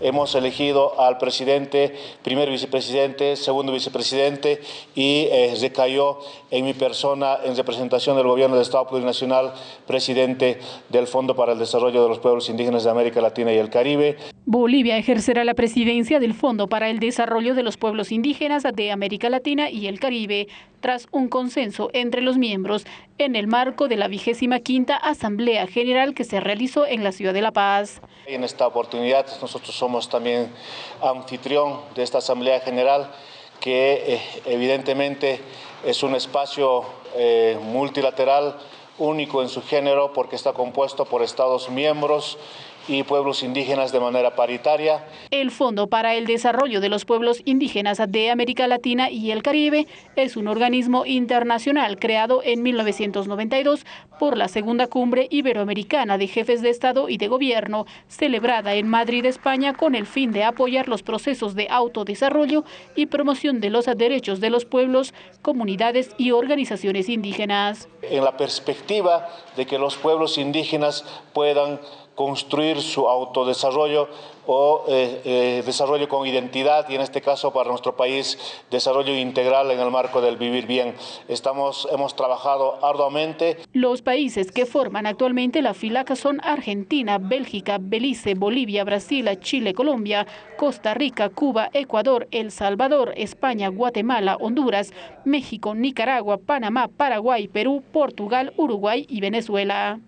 Hemos elegido al presidente, primer vicepresidente, segundo vicepresidente y eh, recayó en mi persona en representación del Gobierno del Estado Plurinacional, presidente del Fondo para el Desarrollo de los Pueblos Indígenas de América Latina y el Caribe. Bolivia ejercerá la presidencia del Fondo para el Desarrollo de los Pueblos Indígenas de América Latina y el Caribe, tras un consenso entre los miembros en el marco de la vigésima quinta Asamblea General que se realizó en la ciudad de La Paz. En esta oportunidad nosotros somos también anfitrión de esta Asamblea General que eh, evidentemente es un espacio eh, multilateral único en su género porque está compuesto por Estados miembros y pueblos indígenas de manera paritaria. El Fondo para el Desarrollo de los Pueblos Indígenas de América Latina y el Caribe es un organismo internacional creado en 1992 por la Segunda Cumbre Iberoamericana de Jefes de Estado y de Gobierno, celebrada en Madrid, España, con el fin de apoyar los procesos de autodesarrollo y promoción de los derechos de los pueblos, comunidades y organizaciones indígenas. En la perspectiva de que los pueblos indígenas puedan construir su autodesarrollo o eh, eh, desarrollo con identidad y en este caso para nuestro país desarrollo integral en el marco del vivir bien. Estamos, hemos trabajado arduamente. Los países que forman actualmente la FILAC son Argentina, Bélgica, Belice, Bolivia, Brasil, Chile, Colombia, Costa Rica, Cuba, Ecuador, El Salvador, España, Guatemala, Honduras, México, Nicaragua, Panamá, Paraguay, Perú, Portugal, Uruguay y Venezuela.